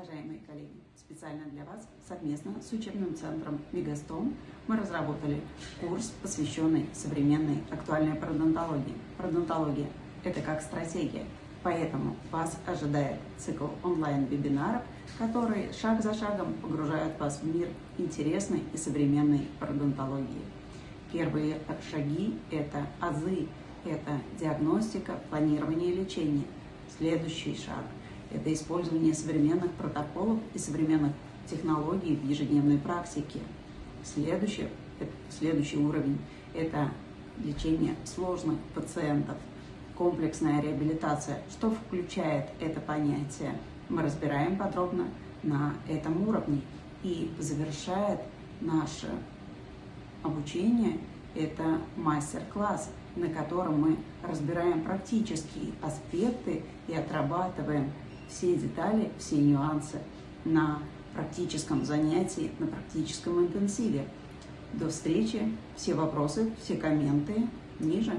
Уважаемые коллеги, специально для вас совместно с учебным центром Мегастом мы разработали курс, посвященный современной актуальной пародонтологии. Пародонтология – это как стратегия, поэтому вас ожидает цикл онлайн-вебинаров, которые шаг за шагом погружают вас в мир интересной и современной пародонтологии. Первые шаги – это азы, это диагностика, планирование лечения. Следующий шаг – это использование современных протоколов и современных технологий в ежедневной практике. Следующий, следующий уровень – это лечение сложных пациентов, комплексная реабилитация. Что включает это понятие? Мы разбираем подробно на этом уровне. И завершает наше обучение – это мастер-класс, на котором мы разбираем практические аспекты и отрабатываем все детали, все нюансы на практическом занятии, на практическом интенсиве. До встречи. Все вопросы, все комменты ниже.